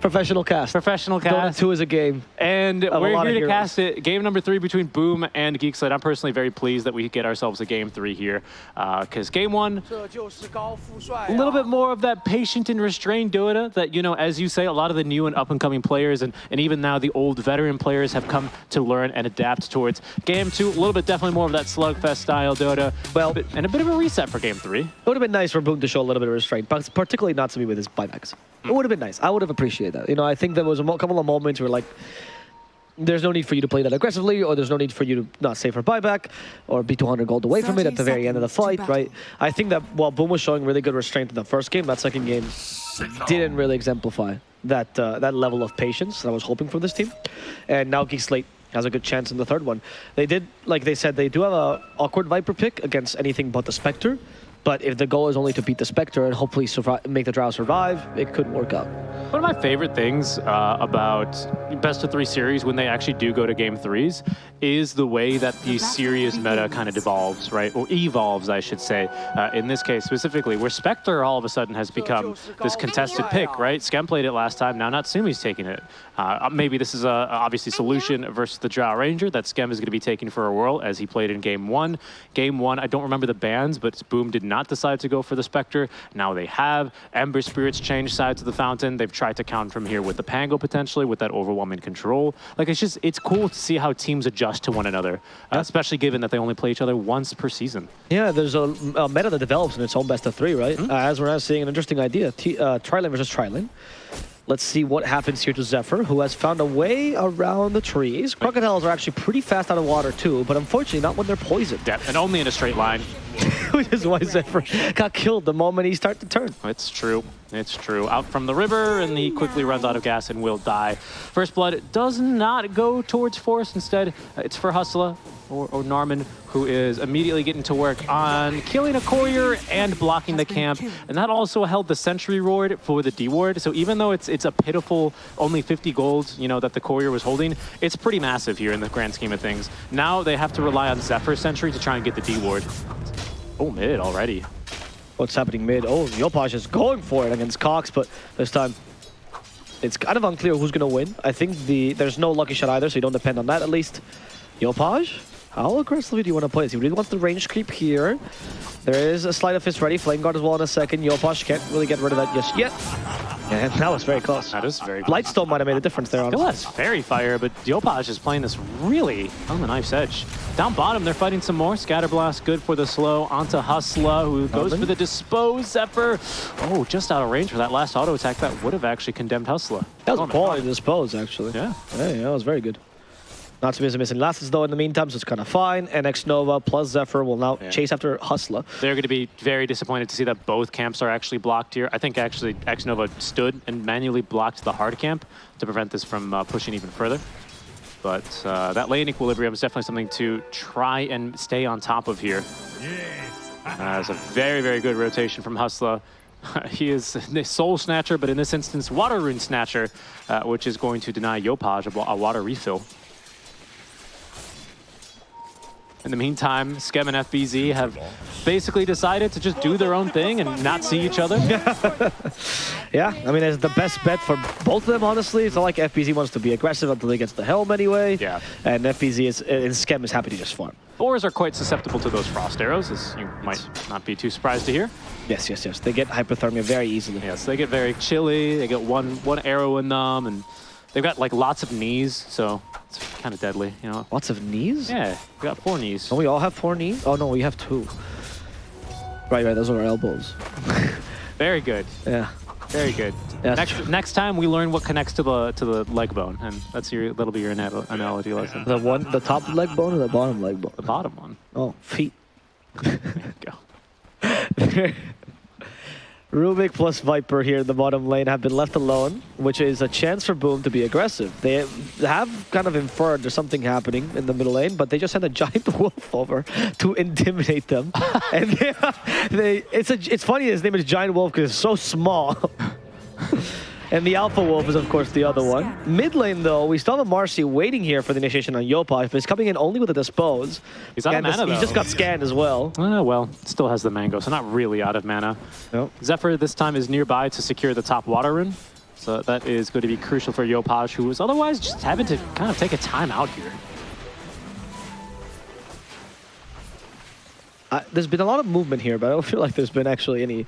Professional cast. Professional Dota cast. 2 is a game. And we're here to heroes. cast it. Game number three between Boom and Geek Slate. I'm personally very pleased that we get ourselves a game three here. Uh, because game one, a little bit more of that patient and restrained Dota that, you know, as you say, a lot of the new and up and coming players and, and even now the old veteran players have come to learn and adapt towards. Game two, a little bit definitely more of that slugfest style Dota. Well- and a bit of a reset for game three. It would have been nice for Boom to show a little bit of restraint, but particularly not to me with his buybacks. It would have been nice. I would have appreciated that. You know, I think there was a mo- couple of moments where like, there's no need for you to play that aggressively, or there's no need for you to not save for buyback, or be 200 gold away from it at the very end of the fight, right? I think that while Boom was showing really good restraint in the first game, that second game didn't really exemplify that uh, that level of patience that I was hoping for this team. And now Geek Slate has a good chance in the third one. They did, like they said, they do have a awkward Viper pick against anything but the Spectre. But if the goal is only to beat the Spectre and hopefully survive, make the Drow survive, it could work out. One of my favorite things uh, about best of three series when they actually do go to game threes is the way that the serious meta kind of devolves, right? Or evolves, I should say. Uh, in this case specifically, where Spectre all of a sudden has become this contested pick, right? Skem played it last time, now Natsumi's taking it. Uh, maybe this is a obviously solution versus the Drow Ranger that Skem is going to be taking for a whirl as he played in game one. Game one, I don't remember the bans, but Boom did not decide to go for the Spectre. Now they have. Ember Spirits changed sides of the fountain. They've tried to counter from here with the Pango potentially, with that overwhelming control. Like it's just, it's cool to see how teams adjust to one another, uh, especially given that they only play each other once per season. Yeah, there's a, a meta that develops in its own best of three, right? Uh, as we're now seeing an interesting idea. T uh, Trilane versus Trilane. Let's see what happens here to Zephyr, who has found a way around the trees. Crocodiles are actually pretty fast out of water too, but unfortunately not when they're poisoned. Yeah, and only in a straight line. Which is why Zephyr got killed the moment he started to turn. It's true. It's true. Out from the river, and he quickly runs out of gas and will die. First Blood does not go towards Force. Instead, uh, it's for Hustla or, or Norman, who is immediately getting to work on killing a courier and blocking the camp. And that also held the Sentry Ward for the D Ward. So even though it's it's a pitiful only 50 gold, you know, that the courier was holding, it's pretty massive here in the grand scheme of things. Now they have to rely on Zephyr Sentry to try and get the D Ward. Oh, mid already. What's happening mid? Oh, Yopaj is going for it against Cox, but this time it's kind of unclear who's going to win. I think the there's no lucky shot either, so you don't depend on that at least. Yopaj, how aggressively do you want to play this? He really wants the range creep here. There is a Sleight of Fist ready, Flame Guard as well in a second. Yopaj can't really get rid of that just yet. And that was very close. That is very Lightstone might have made a difference there. Still honestly. has Fairy Fire, but Yopaj is playing this really on the knife's edge. Down bottom, they're fighting some more. Scatterblast, good for the slow. Onto Hustla, who goes Norman. for the Dispose. Zephyr, oh, just out of range for that last auto attack. That would have actually condemned Hustla. That was Oh a quality dispose, actually. Yeah. Yeah, yeah, that was very good. Not to miss missing Lasses though in the meantime, so it's kind of fine. And X Nova plus Zephyr will now Yeah. chase after Hustla. They're going to be very disappointed to see that both camps are actually blocked here. I think actually X Nova stood and manually blocked the hard camp to prevent this from uh, pushing even further. But uh, that lane equilibrium is definitely something to try and stay on top of here. Uh, it's a very, very good rotation from Hustla. he is the Soul Snatcher, but in this instance, Water Rune Snatcher, uh, which is going to deny Yopaj a, a water refill. In the meantime, Skem and FBZ have basically decided to just do their own thing and not see each other. Yeah, I mean, it's the best bet for both of them, honestly. It's not like FBZ wants to be aggressive until he gets the helm anyway. Yeah. And FBZ is, and Skem is happy to just farm. Boars are quite susceptible to those frost arrows, as you might not be too surprised to hear. Yes, yes, yes. They get hypothermia very easily. Yes, they get very chilly. They get one one arrow in them, and they've got like lots of knees, so it's kind of deadly, you know. Lots of knees? Yeah, we got four knees. Don't we all have four knees? Oh, no, we have two. Right, right, those are our elbows. Very good, Yeah. very good. That's next true. next time we learn what connects to the to the leg bone, and that's your that'll be your anal- analogy lesson. The one, the top leg bone or the bottom leg bone? The bottom one. Oh, feet. There you go. Rubik plus Viper here in the bottom lane have been left alone, which is a chance for Boom to be aggressive. They have kind of inferred there's something happening in the middle lane, but they just sent a giant wolf over to intimidate them. and they, they, it's a, it's funny his name is Giant Wolf because it's so small. and the Alpha Wolf is of course the other one. Mid lane though, we still have a Marci waiting here for the initiation on Yopaj, but he's coming in only with a Dispose. He's out of And mana, He just got scanned as well. Uh, well, still has the mango, so not really out of mana. Nope. Zephyr this time is nearby to secure the top water rune. So that is going to be crucial for Yopaj, who was otherwise just having to kind of take a time out here. Uh, there's been a lot of movement here, but I don't feel like there's been actually any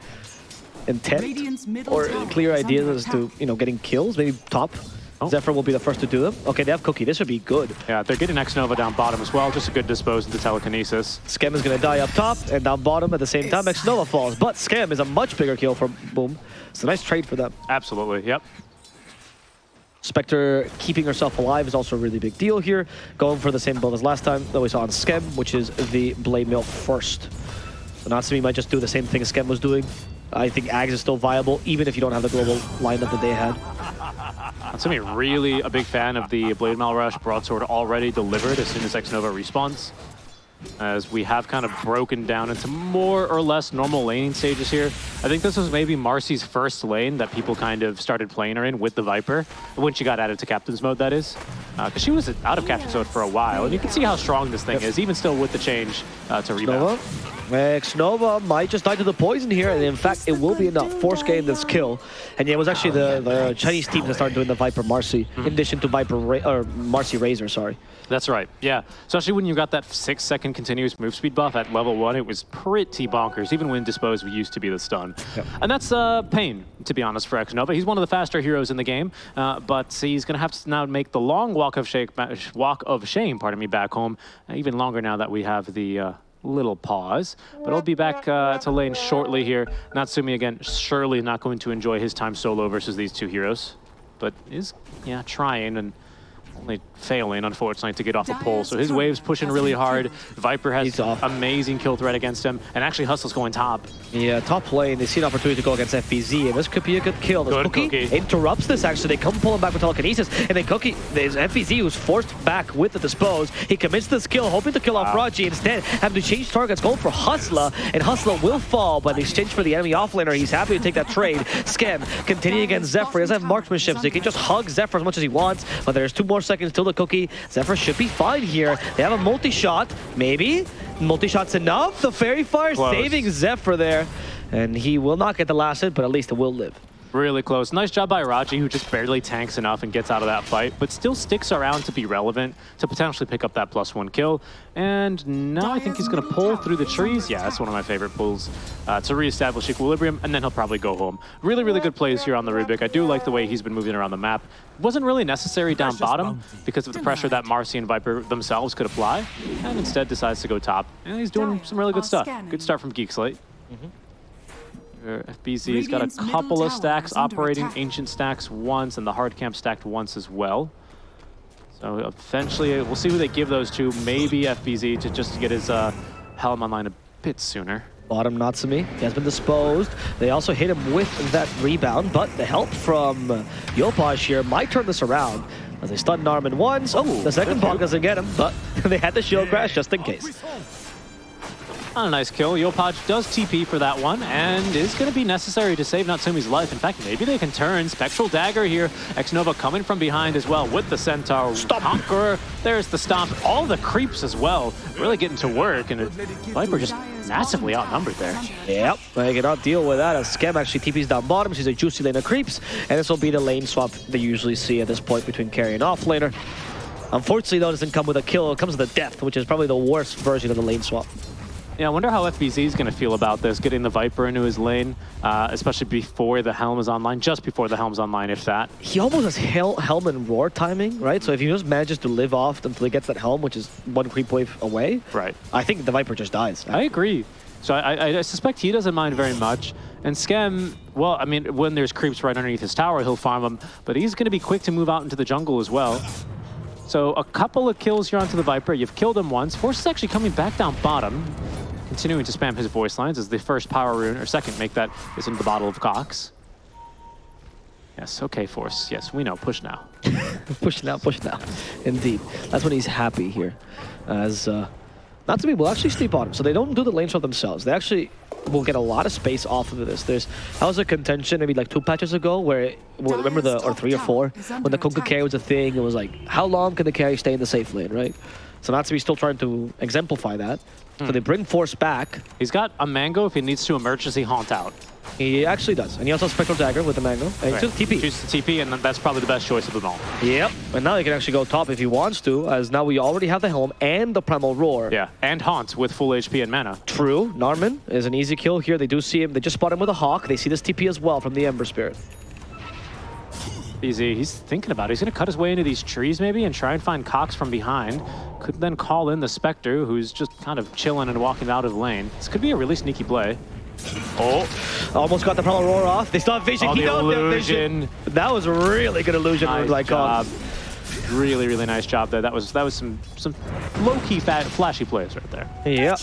intent or clear ideas as to, you know, getting kills. Maybe top. Oh. Zephyr will be the first to do them. Okay, they have Cookie. This would be good. Yeah, they're getting X-Nova down bottom as well. Just a good dispose into telekinesis. Skem is going to die up top and down bottom at the same time. X Nova falls, but Skem is a much bigger kill for Boom. It's a nice trade for them. Absolutely, yep. Spectre keeping herself alive is also a really big deal here. Going for the same build as last time that we saw on Skem, which is the Blade Mail first. So Natsumi might just do the same thing as Skem was doing. I think Ags is still viable, even if you don't have the global lineup that they had. That's gonna really a big fan of the Blade Mail Rush broadsword already delivered as soon as X-Nova respawns. As we have kind of broken down into more or less normal laning stages here. I think this was maybe Marci's first lane that people kind of started playing her in with the Viper, when she got added to Captain's Mode, that is. Uh, because she was out of Captain's Mode for a while, and you can see how strong this thing is, even still with the change uh, to rebound. Nova. Eh, X Nova might just die to the poison here, and in fact, it will be enough. Force gain this kill. And yeah, it was actually the, the Chinese team that started doing the Viper Marci, in mm-hmm. addition to Viper Ra or Marci Razor, sorry. That's right, yeah. Especially when you got that six second continuous move speed buff at level one, it was pretty bonkers, even when Dispose used to be the stun. Yep. And that's uh, pain, to be honest, for X-Nova. He's one of the faster heroes in the game, uh, but he's going to have to now make the long walk of, shake, walk of shame, pardon me, back home, uh, even longer now that we have the uh, little pause. But I'll be back uh, to lane shortly here. Natsumi, again, surely not going to enjoy his time solo versus these two heroes, but is, yeah, trying and only failing, unfortunately, to get off a pole. So his wave's pushing really hard. Viper has amazing kill threat against him. And actually, Hustle's going top. Yeah, top lane, they see an opportunity to go against FBZ, and this could be a good kill. This Good Cookie, Cookie. interrupts this, actually. They come pull him back with telekinesis, and then Cookie, there's FBZ who's forced back with the dispose. He commits this kill, hoping to kill off Wow. Raji. Instead, having to change targets, going for Hustla, and Hustla will fall, but in exchange for the enemy offlaner, he's happy to take that trade. Skem, continuing against Zephyr. He doesn't have marksmanship, so he can just hug Zephyr as much as he wants, but there's two more seconds till the Cookie. Zephyr should be fine here. They have a multi-shot, maybe? Multi-shot's enough? The Fairy Fire Close. saving Zephyr there. And he will not get the last hit, but at least it will live. Really close. Nice job by Raji, who just barely tanks enough and gets out of that fight, but still sticks around to be relevant, to potentially pick up that plus one kill. And now I think he's going to pull through the trees. Yeah, that's one of my favorite pulls uh, to reestablish equilibrium, and then he'll probably go home. Really, really good plays here on the Rubik. I do like the way he's been moving around the map. Wasn't really necessary down bottom because of the pressure that Marci and Viper themselves could apply, and instead decides to go top. And he's doing some really good stuff. Good start from Geek Slate. Uh, FBZ's got a couple of stacks operating, attack. ancient stacks once, and the hard camp stacked once as well. So eventually, we'll see who they give those to. Maybe FBZ to just to get his uh, Helm online a bit sooner. Bottom Natsumi, he has been disposed. They also hit him with that rebound, but the help from uh, Yopaj here might turn this around. As they stun Narman once. Oh, the second good bug doesn't get him, but they had the shield crash just in case. On a nice kill, Yopaj does TP for that one, and is going to be necessary to save Natsumi's life. In fact, maybe they can turn Spectral Dagger here. X-Nova coming from behind as well with the Centaur. Stomp. Conqueror, there's the stomp. All the creeps as well, really getting to work, and Viper just massively outnumbered there. Yep, they cannot deal with that as Skem actually TP's down bottom. She's a juicy lane of creeps, and this will be the lane swap they usually see at this point between carry and offlaner. Unfortunately, though, it doesn't come with a kill. It comes with a death, which is probably the worst version of the lane swap. Yeah, I wonder how FBZ is going to feel about this, getting the Viper into his lane, uh, especially before the Helm is online, just before the Helm's online, if that. He almost has Hel Helm and Roar timing, right? So if he just manages to live off until he gets that Helm, which is one creep wave away, Right. I think the Viper just dies. I agree. So I, I, I suspect he doesn't mind very much. And Skem, well, I mean, when there's creeps right underneath his tower, he'll farm them, but he's going to be quick to move out into the jungle as well. So a couple of kills here onto the Viper. You've killed him once. Force is actually coming back down bottom, continuing to spam his voice lines as the first power rune, or second, make that is into the bottle of Cox. Yes, okay, Force. Yes, we know. Push now. push now, push now. Indeed. That's when he's happy here. As uh, Natsumi will actually sleep on him, so they don't do the lane swap themselves. They actually will get a lot of space off of this. There's that was a contention maybe like two patches ago where it, well, remember the or three or four when the Konka carry was a thing. It was like how long can the carry stay in the safe lane, right? So Natsumi's still trying to exemplify that. So hmm. they bring Force back. He's got a Mango if he needs to emergency haunt out. He actually does. And he also has Spectral Dagger with the Mango. And Right. he's just TP. Chooses the TP, and that's probably the best choice of them all. Yep. And now he can actually go top if he wants to, as now we already have the Helm and the Primal Roar. Yeah, and Haunt with full HP and mana. True. Narman is an easy kill here. They do see him. They just spot him with a Hawk. They see this TP as well from the Ember Spirit. Easy. He's thinking about it. He's going to cut his way into these trees maybe and try and find Cox from behind. Could then call in the Spectre, who's just kind of chilling and walking out of the lane. This could be a really sneaky play. Oh, Almost got the Primal Roar off. They still have Vision. Oh, he the knows illusion. Vision. That was really good illusion nice like job. Really, really nice job there. That was that was some some low-key fat, flashy plays right there. Yeah.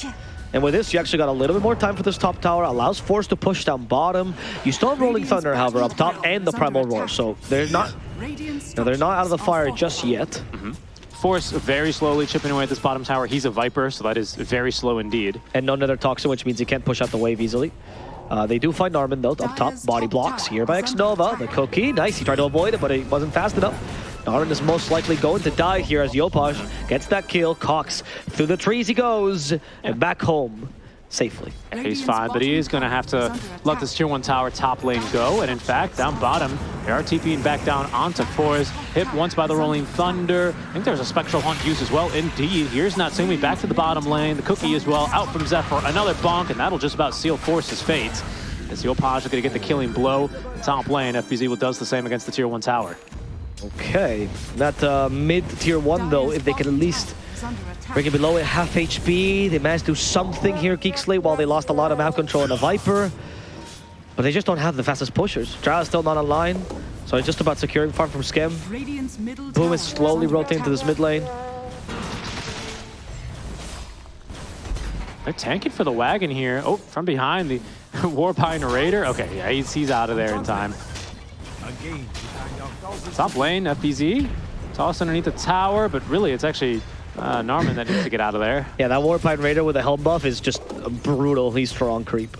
And with this, you actually got a little bit more time for this top tower. Allows Force to push down bottom. You still have Rolling Thunder, however, up top, and the Primal Roar. So they're not, no, they're not out of the fire just yet. Mm-hmm. Force very slowly chipping away at this bottom tower. He's a Viper, so that is very slow indeed. And no Nether Toxin, which means he can't push out the wave easily. Uh, they do find Narman, though, up top. Body blocks here by X-Nova. The cookie, nice. He tried to avoid it, but it wasn't fast enough. Narman is most likely going to die here as Yopaj gets that kill. Cox, through the trees he goes, and back home safely. He's fine, but he is going to have to let this tier 1 tower top lane go. And in fact, down bottom, they are TPing back down onto Forest. Hit once by the Rolling Thunder. I think there's a Spectral Hunt used as well. Indeed, here's Natsumi back to the bottom lane. The Cookie as well, out from Zephyr. Another bonk, and that'll just about seal Force's fate. As the Yopaj is going to get the killing blow. Top lane, FBZ will does the same against the tier 1 tower. Okay, that uh, mid tier one though, if they can at least bring it below at half HP, they managed to do something here, Geek Slate, while they lost a lot of map control on a Viper. But they just don't have the fastest pushers. Drow is still not online, so it's just about securing farm from Skem. Boom is slowly rotating to this mid lane. They're tanking for the wagon here. Oh, from behind, the Warpine Raider. Okay, yeah, he's, he's out of there in time. Top lane, FBZ. Toss underneath the tower, but really it's actually uh, Narman that needs to get out of there. Yeah, that Warpine Raider with a helm buff is just a brutal, he's strong creep.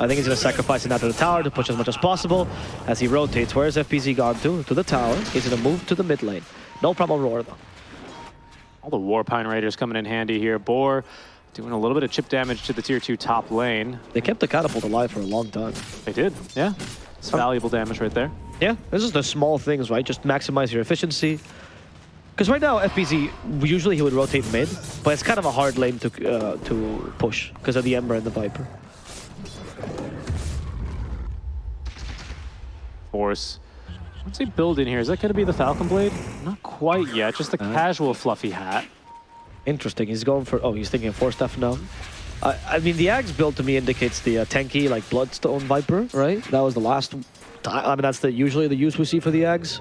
I think he's going to sacrifice it out to the tower to push as much as possible as he rotates. Where's FBZ gone to? To the tower. He's going to move to the mid lane. No problem roar though. All the Warpine Raiders coming in handy here. Boar doing a little bit of chip damage to the tier 2 top lane. They kept the catapult alive for a long time. They did, yeah. It's valuable damage right there. Yeah, this is the small things, right? Just maximize your efficiency. Because right now, FBZ, usually he would rotate mid, but it's kind of a hard lane to uh, to push because of the Ember and the Viper. Force. What's he building here? Is that going to be the Falcon Blade? Not quite yet, just a casual fluffy hat. Interesting. He's going for... Oh, he's thinking of Force stuff now. I, I mean, the Axe build to me indicates the uh, tanky, like, Bloodstone Viper, right? That was the last time. I mean, that's the usually the use we see for the Axe.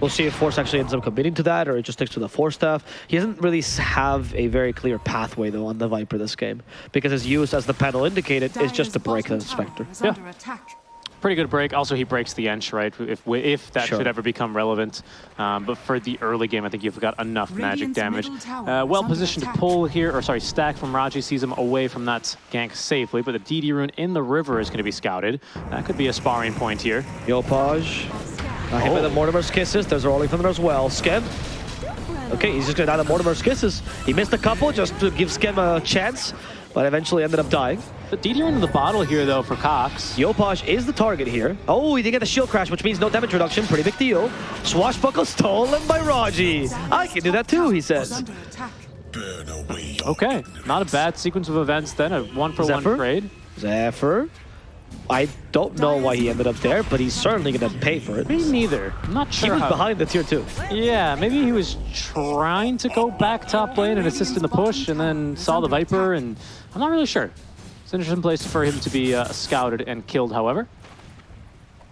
We'll see if Force actually ends up committing to that or it just sticks to the Force staff. He doesn't really have a very clear pathway, though, on the Viper this game. Because his use, as the panel indicated, is just to break the Spectre. Yeah. Pretty good break. Also, he breaks the Ench, right? If if that Sure. should ever become relevant. Um, but for the early game, I think you've got enough magic damage. Uh, well positioned to pull here, or sorry, stack from Raji sees him away from that gank safely. But the DD rune in the river is going to be scouted. That could be a sparring point here. Yopaj. Uh, hit by the Mortimer's Kisses. There's a Rolling Thunder as well. Skem. Okay, he's just gonna die to Mortimer's Kisses. He missed a couple just to give Skem a chance, but eventually ended up dying. The DD rune in the bottle here, though, for Cox. Yopaj is the target here. Oh, he did get the shield crash, which means no damage reduction. Pretty big deal. Swashbuckle stolen by Raji. I can do that too, he says. Okay, not a bad sequence of events then. A one for Zephyr? one trade. Zephyr. I don't know why he ended up there, but he's certainly gonna pay for it. Me neither. I'm not He sure. was how- behind the tier two. Yeah, maybe he was trying to go back top lane and assist in the push and then saw the Viper and I'm not really sure. It's an interesting place for him to be uh, scouted and killed, however.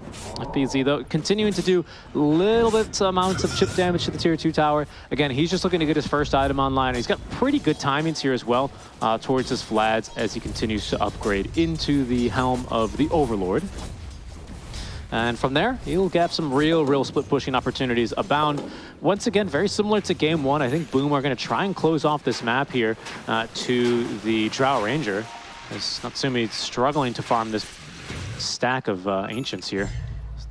FBZ, though, continuing to do little bit amounts of chip damage to the tier 2 tower. Again, he's just looking to get his first item online. He's got pretty good timings here as well uh, towards his Vlads as he continues to upgrade into the helm of the Overlord. And from there, he'll get some real, real split pushing opportunities abound. Once again, very similar to game one. I think Boom are going to try and close off this map here uh, to the Drow Ranger. As Natsumi struggling to farm this stack of uh, Ancients here.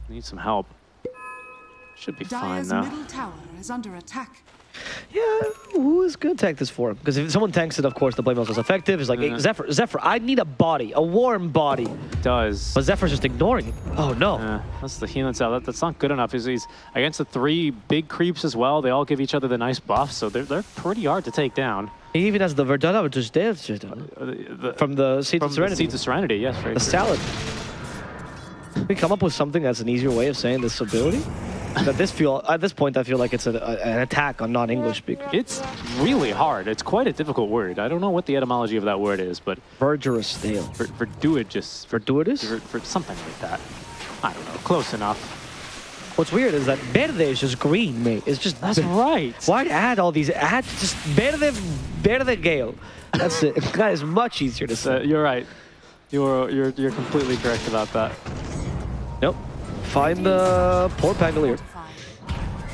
Need some help. Should be fine though. middle tower is under attack. Yeah, who is going to tank this for him? Because if someone tanks it, of course, the blade mail is effective. It's like, hey, Mhm. Zephyr, Zephyr, I need a body, a warm body. Does. But Zephyr's just ignoring it. Oh, no. Uh, that's the healing cell. That, that's not good enough. He's, he's against the three big creeps as well. They all give each other the nice buff, so they're, they're pretty hard to take down. He even has the Verdana, which is there Uh, the- from the Seeds from of the Serenity. Seeds of Serenity, yes. Very the true. salad. We come up with something that's an easier way of saying this ability. At this feel at this point, I feel like it's a, a- an attack on non-English speakers. It's really hard. It's quite a difficult word. I don't know what the etymology of that word is, but Verdurous Dale. for, for do for, for, for something like that. I don't know. Close enough. What's weird is that verde is just green, mate. It's just That's right. Why add all these? Add just verde, verde gale. That's it. That is much easier to Uh, say. you're right. You're you're you're completely correct about that. Nope. Find the poor Pangolier.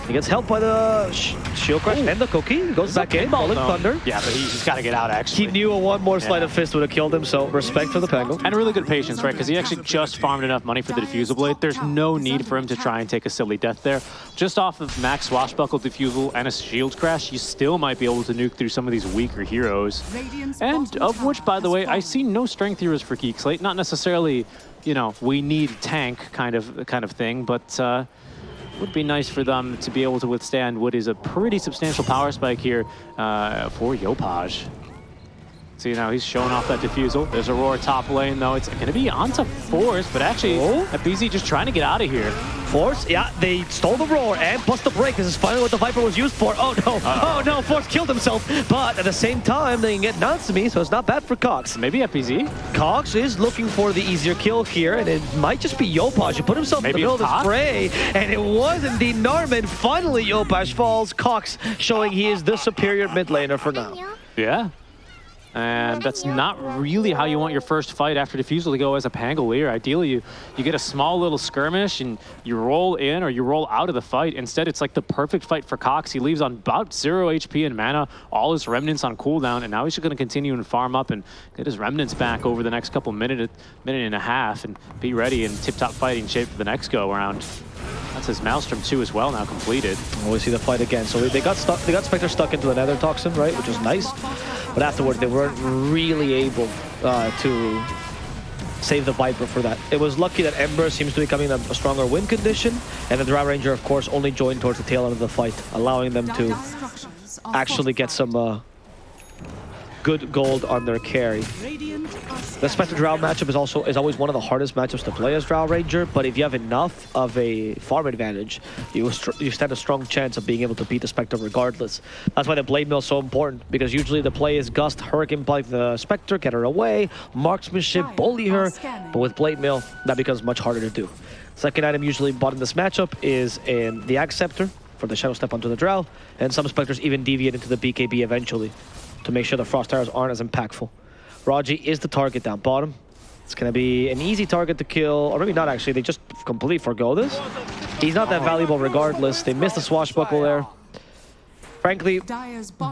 He gets helped by the sh shield crash and the cookie. He goes back in, Rolling No. Thunder. Yeah, but he, he's got to get out actually. He knew a one more sleight Yeah. of fist would have killed him, so respect for the Pango. And really good patience, right? Because he actually just farmed enough money for the diffusal blade. There's no need for him to try and take a silly death there. Just off of max swashbuckle diffusal and a shield crash, you still might be able to nuke through some of these weaker heroes. And of which, by the way, I see no strength heroes for Geek Slate. Not necessarily, you know, we need tank kind of kind of thing, but uh, would be nice for them to be able to withstand what is a pretty substantial power spike here uh, for Yopaj. See now he's showing off that diffusal. There's Aurora top lane though. It's going to be onto Force, but actually, Oh. BZ just trying to get out of here. Force, yeah, they stole the roar and plus the break. This is finally what the Viper was used for. Oh no, oh no, Force killed himself. But at the same time, they can get Natsumi, so it's not bad for Cox. Maybe FBZ. Cox is looking for the easier kill here, and it might just be Yopaj who put himself Maybe in the middle of it's the fray, and it was indeed Narman. Finally, Yopaj falls. Cox showing he is the superior mid laner for now. Yeah. And that's not really how you want your first fight after Diffusal to go as a Pangolier. Ideally, you, you get a small little skirmish and you roll in or you roll out of the fight. Instead, it's like the perfect fight for Cox. He leaves on about zero HP and mana, all his remnants on cooldown, and now he's just going to continue and farm up and get his remnants back over the next couple minute, minute and a half and be ready in tip-top fighting shape for the next go-around. That's his Maelstrom 2 as well now completed. Oh, we see the fight again. So they got stuck. They got Spectre stuck into the Nether Toxin, right, which was nice. But afterward, they weren't really able uh, to save the Viper for that. It was lucky that Ember seems to be coming in a stronger win condition, and the Drow Ranger, of course, only joined towards the tail end of the fight, allowing them to actually get some uh, good gold on their carry. The Spectre Drow matchup is also is always one of the hardest matchups to play as Drow Ranger, but if you have enough of a farm advantage, you you stand a strong chance of being able to beat the Spectre regardless. That's why the Blade Mail is so important, because usually the play is Gust, Hurricane Pike the Spectre, get her away, marksmanship, bully her, but with Blade Mail, that becomes much harder to do. Second item usually bought in this matchup is in the Aghs Scepter for the Shadow Step onto the Drow, and some Spectres even deviate into the BKB eventually to make sure the Frost Arrows aren't as impactful. Raji is the target down bottom. It's going to be an easy target to kill, or maybe not actually, they just completely forgo this. He's not that valuable regardless. They missed the swashbuckle there. Frankly,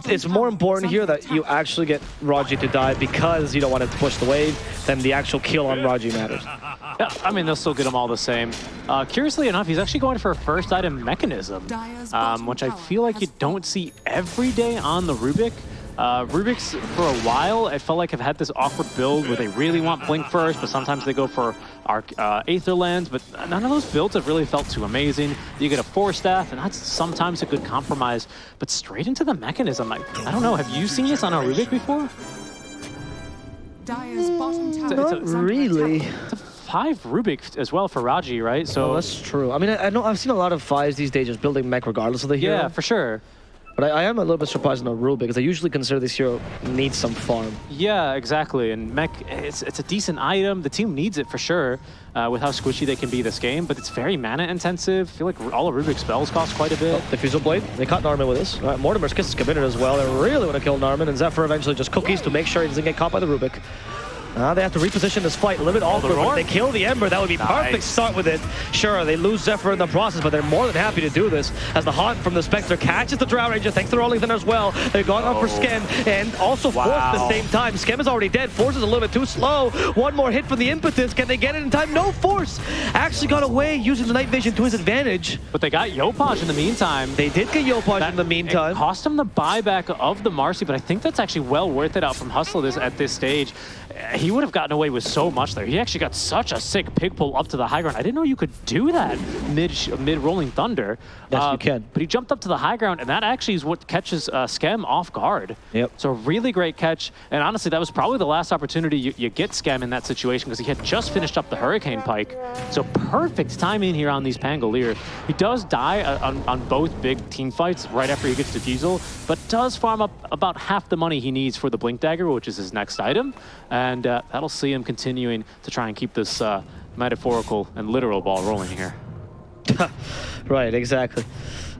it's more important here that you actually get Raji to die because you don't want to push the wave than the actual kill on Raji matters. Yeah, I mean, they'll still get him all the same. Uh, curiously enough, he's actually going for a first item mechanism, um, which I feel like you don't see every day on the Rubik. Uh, Rubik's, for a while, I felt like I've had this awkward build where they really want Blink first, but sometimes they go for Arc, uh, Aether Lens, but none of those builds have really felt too amazing. You get a Force Staff, and that's sometimes a good compromise, but straight into the mechanism, I, I don't know, have you seen this on a Rubik before? Not really. Five Rubik as well for Raji, right? So Oh, that's true. I mean, I, I know I've seen a lot of fives these days just building mech regardless of the hero. yeah, for sure. But I, I am a little bit surprised in the rule because I usually consider this hero needs some farm. Yeah, exactly. And mech, it's, it's a decent item. The team needs it for sure uh, with how squishy they can be this game, but it's very mana intensive. I feel like all of Rubik's spells cost quite a bit. Diffusal Blade, they caught Narman with this. Right, Mortimer's Kiss is committed as well. They really want to kill Narman, and Zephyr eventually just cookies to make sure he doesn't get caught by the Rubik. Uh, they have to reposition this fight a little bit awkward. If they kill the Ember, that would be perfect start with it. Sure, they lose Zephyr in the process, but they're more than happy to do this. As the Haunt from the Spectre catches the Drow Ranger, thanks to Rolling Thunder as well. They're going up for Oh. Skem, and also Force at the same time. Skem is already dead. Force is a little bit too slow. One more hit from the Impetus. Can they get it in time? No Force actually got away using the Night Vision to his advantage. But they got Yopaj in the meantime. They did get Yopaj That- in the meantime. It cost him the buyback of the Marci, but I think that's actually well worth it out from Hustle this, at this stage. Uh, He would have gotten away with so much there. He actually got such a sick pig pull up to the high ground. I didn't know you could do that mid mid rolling thunder. Uh, Yes, you can. But he jumped up to the high ground, and that actually is what catches uh, Skem off guard. Yep. So really great catch, and honestly, that was probably the last opportunity you, you get Skem in that situation because he had just finished up the Hurricane Pike. So perfect timing here on these Pangolier. He does die uh, on, on both big team fights right after he gets Diffusal, but does farm up about half the money he needs for the Blink Dagger, which is his next item, and uh, that'll see him continuing to try and keep this uh, metaphorical and literal ball rolling here. Right, exactly.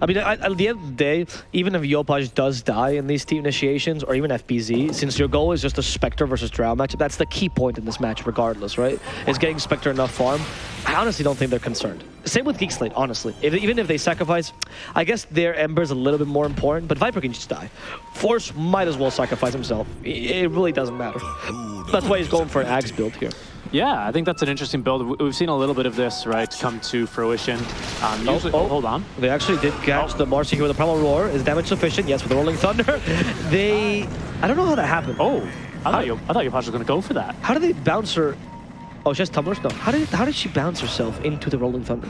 I mean, at, at the end of the day, even if Yopaj does die in these team initiations, or even FBZ, since your goal is just a Spectre versus Drow matchup, that's the key point in this match regardless, right? Is getting Spectre enough farm. I honestly don't think they're concerned. Same with Geek Slate, honestly. If, even if they sacrifice, I guess their Ember's a little bit more important, but Viper can just die. Force might as well sacrifice himself. It really doesn't matter. That's why he's going for an Axe build here. Yeah, I think that's an interesting build. We- We've seen a little bit of this, right, come to fruition. Um, usually, oh. hold on. They actually did catch the Marci here with a Primal Roar. Is damage sufficient? Yes, with the Rolling Thunder. They... I don't know how that happened. Oh, I thought you, I thought was going to go for that. How did they bounce her? Oh, she has tumblers? No. How did how did she bounce herself into the Rolling Thunder?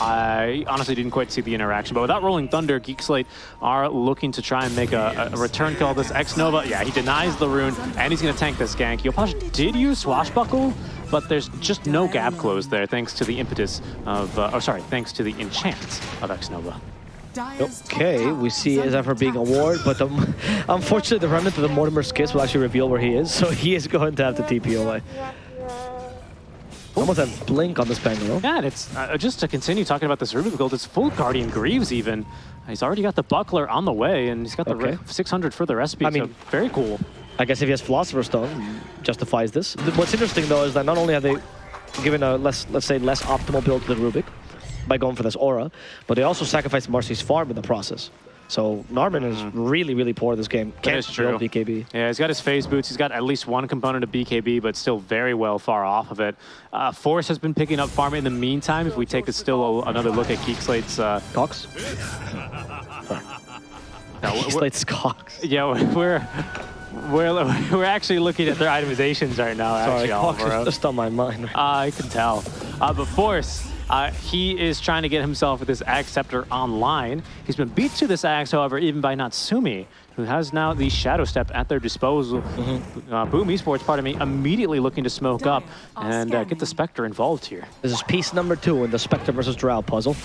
I honestly didn't quite see the interaction, but without Rolling Thunder, Geek Slate are looking to try and make a, a return kill. This X Nova, yeah, he denies the rune, and he's going to tank this gank. Yopaj did use Swashbuckle, but there's just no gap close there, thanks to the impetus of, uh, oh sorry, thanks to the enchant of X Nova. Okay, we see Zephyr being a ward, but um, unfortunately the remnant of the Mortimer's Kiss will actually reveal where he is, so he is going to have to TP away. Almost have Blink on this Pangolier. Yeah, and it's uh, just to continue talking about this Rubik build, it's full Guardian Greaves even. He's already got the Buckler on the way, and he's got the Okay. re- 600 for the recipe, I so mean- very cool. I guess if he has Philosopher's Stone, justifies this. What's interesting though is that not only have they given a less, let's say, less optimal build to the Rubik by going for this aura, but they also sacrificed Marci's farm in the process. So Narman is really, really poor this game. Can't is true. BKB. Yeah, he's got his phase boots. He's got at least one component of BKB, but still very well far off of it. Uh, Force has been picking up farm in the meantime. If we take a still another look at Geek Slate's, uh, Cox? no, we're- Cox. yeah, we're we're we're actually looking at their itemizations right now. Sorry, Actually, Cox Alvaro. just on my mind. I can tell. Uh, but Force, uh, he is trying to get himself with this Aghs Scepter online. He's been beat to this Axe, however, even by Natsumi, who has now the Shadow Step at their disposal. Uh, Boom Esports, pardon me, immediately looking to smoke up and uh, get the Spectre involved here. This is piece number two in the Spectre versus Drow puzzle.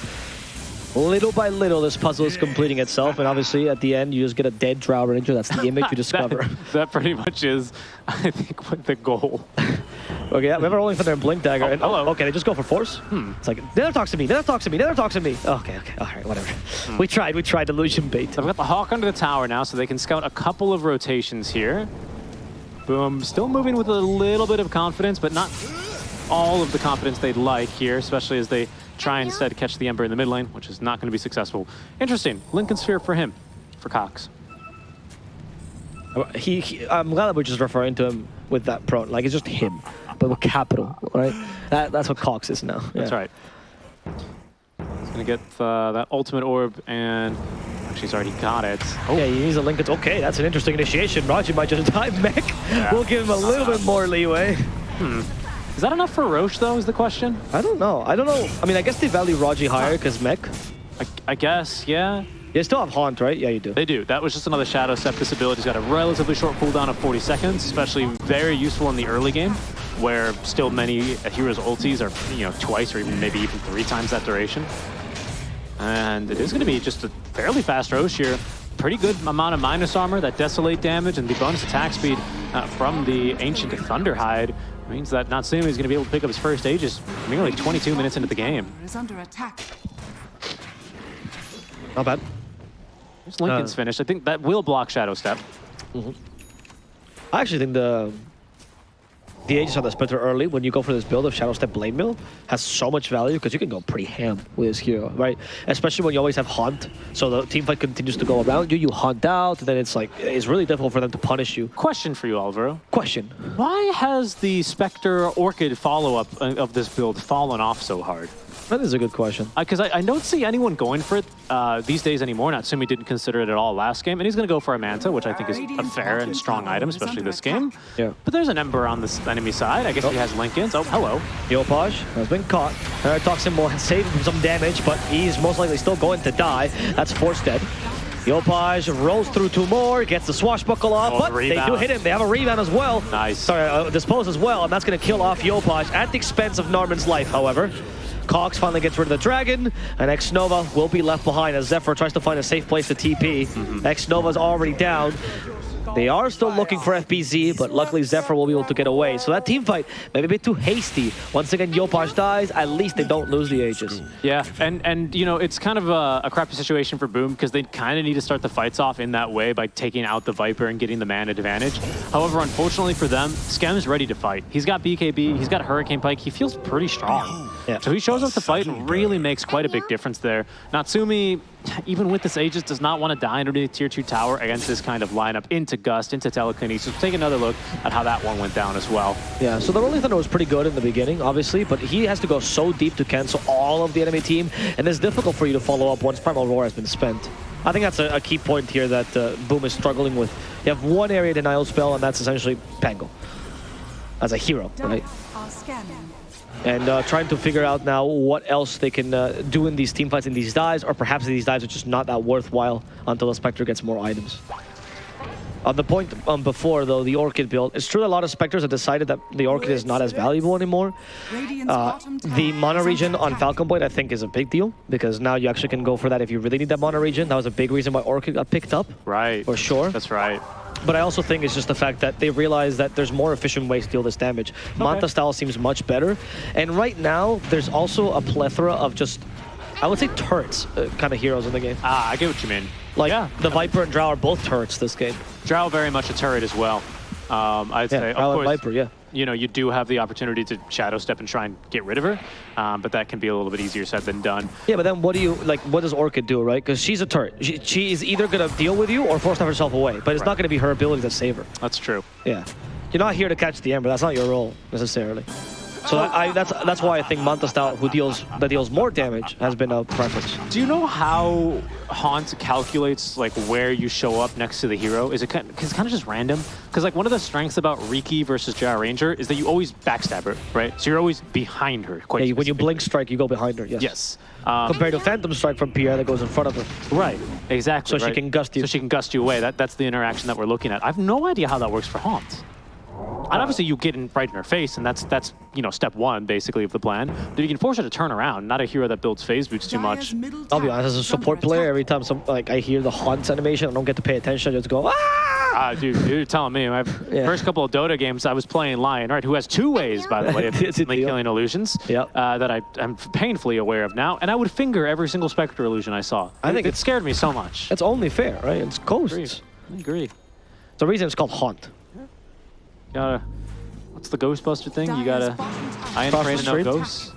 Little by little, this puzzle is completing itself, and obviously, at the end, you just get a dead Drow Ranger. That's the image you discover. That, that pretty much is, I think, what the goal. Okay, yeah, a Rolling Thunder and Blink Dagger. Oh, and, hello. okay, they just go for Force. Hmm. It's like, Nether talks to me, Nether talks to me, Nether talks to me. Okay, okay, all right, whatever. Hmm. We tried, we tried illusion bait. I've got the Hawk under the tower now, so they can scout a couple of rotations here. Boom, still moving with a little bit of confidence, but not all of the confidence they'd like here, especially as they try instead to catch the Ember in the mid lane, which is not going to be successful. Interesting, Linken Sphere for him, for Cox. He, he, I'm glad that we're just referring to him with that pro. Like, it's just him, but with capital, right? That, that's what Cox is now. That's yeah. right. He's going to get uh, that ultimate orb, and actually he's already got it. Oh, Yeah, he needs a link. It's Okay, that's an interesting initiation. Raji might just die mech. Yeah. We'll give him a little bit more leeway. is that enough for Rosh, though, is the question? I don't know. I don't know. I mean, I guess they value Raji higher because mech. I, I guess, yeah. You still have Haunt, right? Yeah, you do. They do. That was just another Shadow Step. This ability's got a relatively short cooldown of 40 seconds, especially very useful in the early game, where still many heroes' ultis are, you know, twice or even maybe even three times that duration. And it is going to be just a fairly fast Rosh here. Pretty good amount of minus armor, that Desolate damage, and the bonus attack speed uh, from the Ancient Thunderhide means that Natsumi is going to be able to pick up his first Aegis merely 22 minutes into the game. is under attack. Not bad. There's Linken's Uh, finished. I think that will block Shadow Step. I actually think the the Aegis on the Splinter early, when you go for this build of Shadow Step Blade Mail, has so much value because you can go pretty ham with this hero, right? Especially when you always have Haunt. So the team fight continues to go around you, you haunt out, and then it's like, it's really difficult for them to punish you. Question for you, Alvaro. Question. Why has the Spectre Orchid follow-up uh, of this build fallen off so hard? That is a good question. Because I, I, don't see anyone going for it uh, these days anymore. Natsumi didn't consider it at all last game, and he's going to go for a Manta, which I think is a fair and strong item, especially this game. Yeah. But there's an Ember on the enemy side. I guess oh. he has Linkens. Oh, hello. Yopaj has been caught. Uh, Toxin will save him some damage, but he's most likely still going to die. That's Force dead. Yopaj rolls through two more, gets the swashbuckle off, oh, but the they do hit him. They have a rebound as well. Nice. Sorry, uh, dispose as well, and that's going to kill off Yopaj at the expense of Norman's life, however. Cox finally gets rid of the Dragon, and X-Nova will be left behind as Zephyr tries to find a safe place to TP. Mm -hmm. X-Nova's already down. They are still looking for FBZ, but luckily Zephyr will be able to get away. So that team fight may be a bit too hasty. Once again, Yopaj dies. At least they don't lose the Aegis. Yeah, and, and you know, it's kind of a, a crappy situation for Boom because they kind of need to start the fights off in that way by taking out the Viper and getting the man advantage. However, unfortunately for them, Skem's ready to fight. He's got BKB, he's got Hurricane Pike. He feels pretty strong. Yeah. So he shows up to fight and really makes quite a big difference there. Natsumi even with this Aegis, does not want to die underneath tier 2 tower against this kind of lineup into Gust, into Telekinesis. So take another look at how that one went down as well. Yeah, so the Rolling Thunder was pretty good in the beginning, obviously, but he has to go so deep to cancel all of the enemy team, and it's difficult for you to follow up once Primal Roar has been spent. I think that's a, a key point here that uh, Boom is struggling with. You have one area denial spell, and that's essentially Pango as a hero, right? And uh, trying to figure out now what else they can uh, do in these team fights in these dives, or perhaps these dives are just not that worthwhile until the Spectre gets more items. On the point um, before, though, the Orchid build, it's true that a lot of Spectres have decided that the Orchid is not as valuable anymore. Uh, the Mana regen on Falcon Blade, I think, is a big deal, because now you actually can go for that if you really need that Mana regen. That was a big reason why Orchid got picked up. Right. For sure. That's right. But I also think it's just the fact that they realize that there's more efficient ways to deal this damage. Okay. Manta style seems much better. And right now, there's also a plethora of just, I would say turrets uh, kind of heroes in the game. Ah, I get what you mean. Like, yeah. the Viper and Drow are both turrets this game. Drow very much a turret as well. Um, I'd yeah, say, of course, Viper, yeah you know, you do have the opportunity to shadow step and try and get rid of her, um, but that can be a little bit easier said than done. Yeah, but then what do you, like, what does Orchid do, right? Because she's a turret. She, she, is either going to deal with you or force herself away, but it's right. not going to be her ability to save her. That's true. Yeah. You're not here to catch the Ember. That's not your role, necessarily. So I, that's that's why I think Manta style, who deals that deals more damage, has been a preference. Do you know how Haunt calculates like where you show up next to the hero? Is it kind of, it's kind of just random? Because like one of the strengths about Riki versus Drow Ranger is that you always backstab her, right? So you're always behind her. Quite yeah, when you blink strike, you go behind her. Yes. Yes. Um, Compared to Phantom Strike from Pierre that goes in front of her. Right. Exactly. So right? she can gust you. So she can gust you away. That that's the interaction that we're looking at. I have no idea how that works for Haunt. And obviously you get in right in her face, and that's that's you know step one basically of the plan. But you can force her to turn around. Not a hero that builds phase boots too much. I'll be honest, as a support player, every time some like I hear the haunt animation, I don't get to pay attention. I just go ah. Uh, dude, you're telling me. My yeah. first couple of Dota games, I was playing Lion, right? Who has two ways, by the way, of killing illusions. Yep. Uh, that I, I'm painfully aware of now, and I would finger every single Spectre illusion I saw. I think it, it scared me so much. It's only fair, right? It's ghosts. I agree. I agree. The reason it's called haunt. Gotta What's the Ghostbuster thing? You gotta I ain't afraid of no ghosts.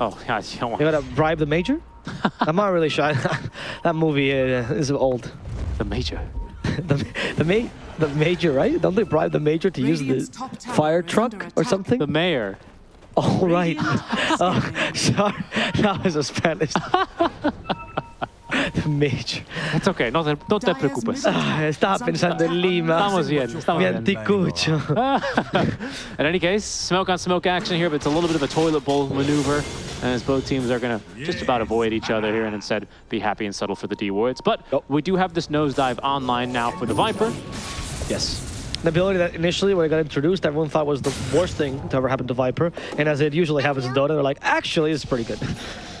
Oh, yeah, you don't want. You gotta bribe the major. I'm not really sure. that movie uh, is old. The major. the the ma the major, right? Don't they bribe the major to use the fire truck or something? The mayor. Oh right. oh, sorry, that was a Spanish. Major. It's okay, no te, no te preocupes. Ah, estaba pensando en Lima. Estamos bien, estamos bien. anticucho. In any case, smoke on smoke action here, but it's a little bit of a toilet bowl maneuver as both teams are going to just about avoid each other here and instead be happy and settle for the D wards. But we do have this nosedive online now for the Viper. Yes an ability that initially, when it got introduced, everyone thought was the worst thing to ever happen to Viper. And as it usually happens in Dota, they're like, actually, it's pretty good.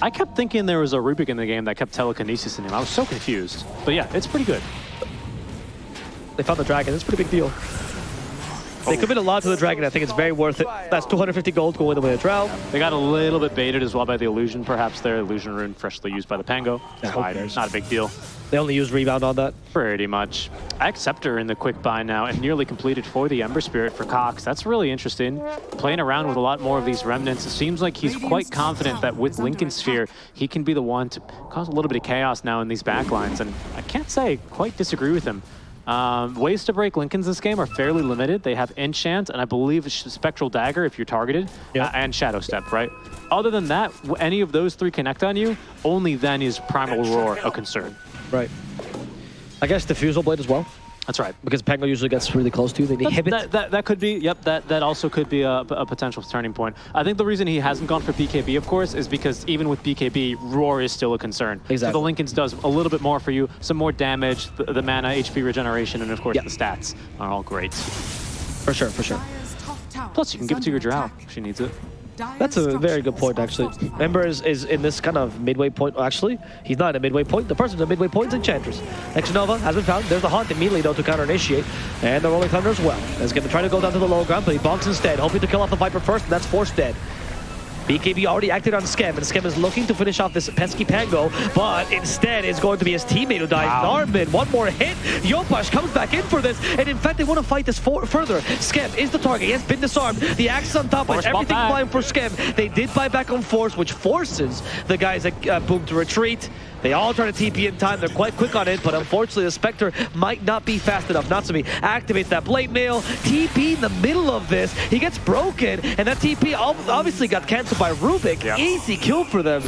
I kept thinking there was a Rubik in the game that kept telekinesis in him. I was so confused. But yeah, it's pretty good. They found the dragon. It's a pretty big deal. They commit a lot to the Dragon. I think it's very worth it. That's 250 gold going away a Drow. They got a little bit baited as well by the illusion, perhaps their Illusion rune freshly used by the Pango. Yeah, who? Not a big deal. They only use rebound on that. Pretty much. Acceptor in the quick buy now and nearly completed for the Ember Spirit for Cox. That's really interesting. Playing around with a lot more of these remnants. It seems like he's quite confident that with Linken Sphere, he can be the one to cause a little bit of chaos now in these backlines. And I can't say quite disagree with him. Um, ways to break Linken's this game are fairly limited. They have Enchant and I believe Spectral Dagger if you're targeted, Yeah. uh, and Shadow Step, right? Other than that, any of those three connect on you, only then is Primal Roar a concern. Right. I guess Diffusal Blade as well, That's right. because Pango usually gets really close to you. They That's- inhibit. That, that, that could be, yep, that, that also could be a, a potential turning point. I think the reason he hasn't gone for BKB, of course, is because even with BKB, Roar is still a concern. Exactly. So the Linkens does a little bit more for you, some more damage, the, the mana, HP regeneration, and of course Yep. the stats are all great. For sure, for sure. Plus, you can give it to your Drow if she needs it. That's a very good point, actually. Ember is, is in this kind of midway point. Actually, he's not at a midway point. The person's at midway point is Enchantress. Xnova has been found. There's the Haunt immediately, though, to counter-initiate. And the Rolling Thunder as well. Is going to try to go down to the low ground, but he bonks instead, hoping to kill off the Viper first, and that's forced dead. BKB already acted on Skem, and Skem is looking to finish off this pesky Pango, but instead it's going to be his teammate who dies. Wow. One more hit. Yopaj comes back in for this, and in fact, they want to fight this for further. Skem is the target. He has been disarmed. The axe is on top, but everything flying for Skem. They did buy back on Force, which forces the guys at uh, Boom to retreat. They all try to TP in time. They're quite quick on it, but unfortunately, the Spectre might not be fast enough. Natsumi activates that Blade Mail. TP in the middle of this. He gets broken, and that TP obviously got canceled by Rubik. Yeah. Easy kill for them.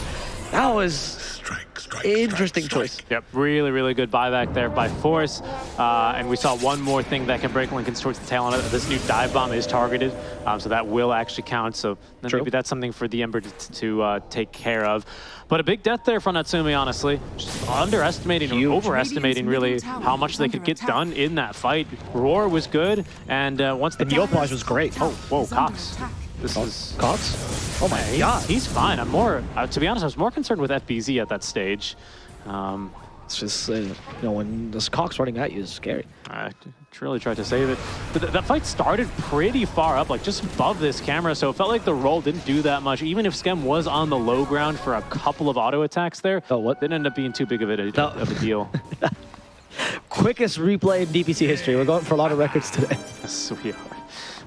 That was Strike, strike, interesting strike, choice. Yep, really, really good buyback there by Force. Uh, and we saw one more thing that can break Linken's towards the tail on it. This new dive bomb is targeted, um, so that will actually count. So then maybe that's something for the Ember to, to uh, take care of. But a big death there from Natsumi, honestly. Just underestimating or overestimating really how much they could get done in that fight. Roar was good, and uh, once the And Yopaj was great. Oh, whoa, Cox. This is Cox? Oh my he's, god. he's fine. I'm more, uh, to be honest, I was more concerned with FBZ at that stage. Um, It's just, uh, you know, when this Cox running at you is scary. I really tried to save it. But th- that fight started pretty far up, like just above this camera, so it felt like the roll didn't do that much. Even if Skem was on the low ground for a couple of auto attacks there, Oh, what? didn't end up being too big of a, No. of a deal. Quickest replay in DPC history. We're going for a lot of records today. yes, we are.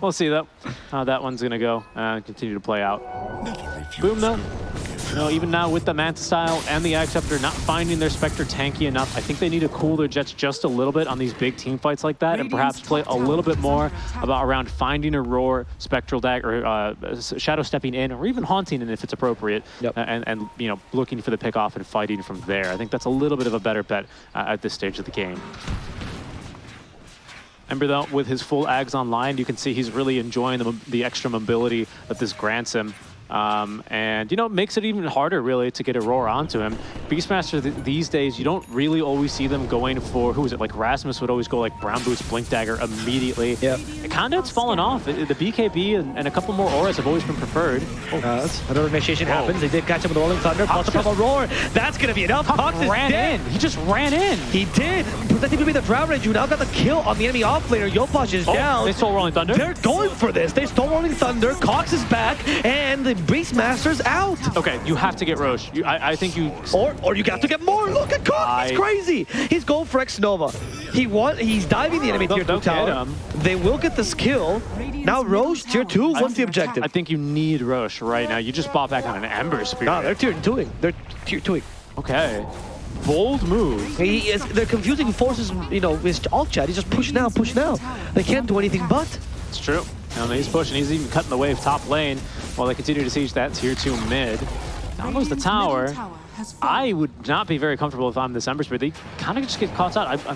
We'll see though, how that one's gonna go. Uh, continue to play out. Boom though. You know, even now with the Manta Style and the Aghs Scepter not finding their Spectre tanky enough, I think they need to cool their jets just a little bit on these big team fights like that and perhaps play a little bit more about around finding a Roar, Spectral Dagger, or uh, Shadow Stepping in, or even Haunting in if it's appropriate, Yep. and, and, you know, looking for the pick off and fighting from there. I think that's a little bit of a better bet uh, at this stage of the game. Ember, though, with his full Aghs online, you can see he's really enjoying the, the extra mobility that this grants him. Um, and, you know, it makes it even harder, really, to get a roar onto him. Beastmaster, th these days, you don't really always see them going for, who is it, like Rasmus would always go like Brown Boots, Blink Dagger immediately. Yep. Conduit's fallen off. It- the BKB and, and a couple more auras have always been preferred. Oh, Uh, another initiation Whoa. happens. They did catch him with Rolling Thunder. Plus a couple roar. That's going to be enough. Cox is ran dead. in. He just ran in. He did. Protecting be the Drow Rage. You now got the kill on the enemy offlaner. Yopaj is Oh, down. they stole Rolling Thunder. They're going for this. They stole Rolling Thunder. Cox is back. And the Beastmaster's out. Okay, you have to get Rosh. You, I, I think you Or, or you got to get more. Look at Cox. He's crazy. He's going for X Nova. He want. He's diving the enemy Don't- tier 2 don't get tower. him. They will get this kill. Now Rosh tier 2. What's the objective? I think you need Rosh right now. You just bought back on an Ember Spirit. No, they're tier 2ing. They're tier 2ing. Okay. Bold move. He is, they're confusing forces, you know, his alt chat. He's just pushing now, pushing now. They can't do anything but. It's true. And he's pushing. He's even cutting the wave top lane while they continue to siege that tier 2 mid. Down goes the tower. I would not be very comfortable if I'm this Ember Spirit. They kind of just get caught out. I,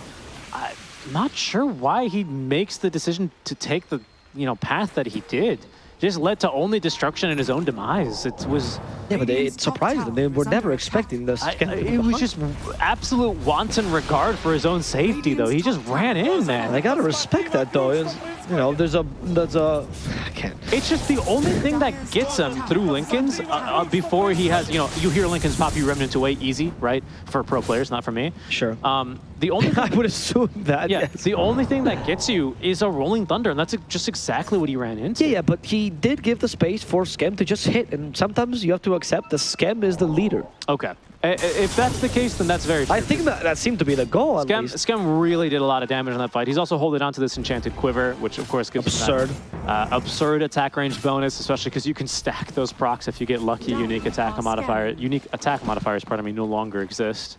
I, I'm not sure why he makes the decision to take the you know path that he did. Just led to only destruction and his own demise. It was Yeah, but they, it surprised them. They were never expecting this. I, it was just absolute wanton regard for his own safety, though. He just ran in, man. I gotta respect that, though. You know, there's a, there's a, I can't. It's just the only thing that gets him through Linken's uh, uh, before he has, you know, you hear Linken's pop you Remnant away easy, right? For pro players, not for me. Sure. Um, the only I would assume that. yeah, yes. the only thing that gets you is a Rolling Thunder, and that's just exactly what he ran into. Yeah, yeah, but he did give the space for Skem to just hit, and sometimes you have to accept the Skem is the leader. Okay. I- i- If that's the case, then that's very true. I think that that seemed to be the goal, at Skem, least. Skem really did a lot of damage in that fight. He's also holding on to this Enchanted Quiver, which of course gives him that, Absurd. uh, absurd attack range bonus, especially because you can stack those procs if you get lucky. Unique attack modifier, unique attack modifiers, pardon me, no longer exist.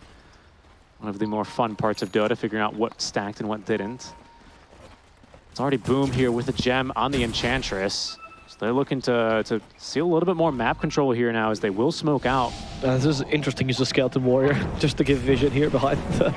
One of the more fun parts of Dota, figuring out what stacked and what didn't. It's already Boom here with a gem on the Enchantress. So they're looking to, to see a little bit more map control here now as they will smoke out. Uh, this is interesting use of Skeleton Warrior, just to give vision here behind the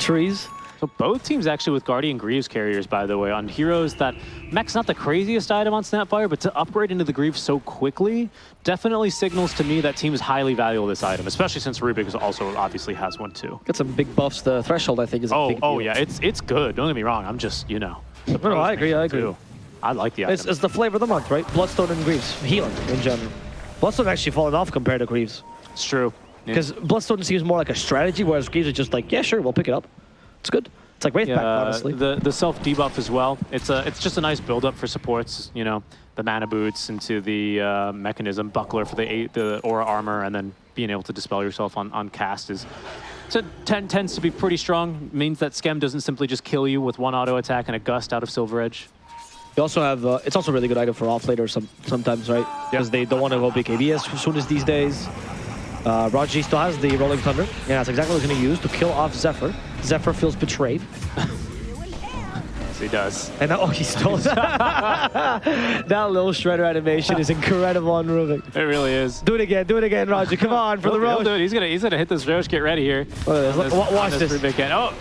trees. So both teams actually with Guardian Greaves carriers, by the way, on heroes that mech's not the craziest item on Snapfire, but to upgrade into the Greaves so quickly definitely signals to me that teams highly value this item, especially since Rubik is also obviously has one too. Got some big buffs. The threshold, I think, is a Oh, big oh deal. yeah, it's it's good. Don't get me wrong. I'm just you know. no, I agree, I agree. too. I like the item. It's, it's the flavor of the month, right? Bloodstone and Greaves. Healing, in general. Bloodstone actually fallen off compared to Greaves. It's true. Yeah. Because Bloodstone seems more like a strategy, whereas Greaves are just like, yeah, sure, we'll pick it up. It's good. It's like Wraith Yeah, honestly. the the self debuff as well. It's a it's just a nice build up for supports. You know, the mana boots into the uh, Mekansm, buckler for the eight, the aura armor, and then being able to dispel yourself on on cast is. So ten, tends to be pretty strong. Means that Skem doesn't simply just kill you with one auto attack and a gust out of Silver Edge. You also have, uh, it's also a really good item for off later some, sometimes, right? Because they don't want to go BKB as soon as these days. Uh, Raji still has the Rolling Thunder. Yeah, that's exactly what he's going to use to kill off Zephyr. Zephyr feels betrayed. Yes, he does. And now, oh, he stole that that little shredder animation is incredible on Rubik. It really is. Do it again, do it again, Roger. Come on, for the He'll- he'll road. do it. He's gonna he's gonna hit this Rosh. Get ready here. Look at this. Look- on watch this. Rubik end. Oh,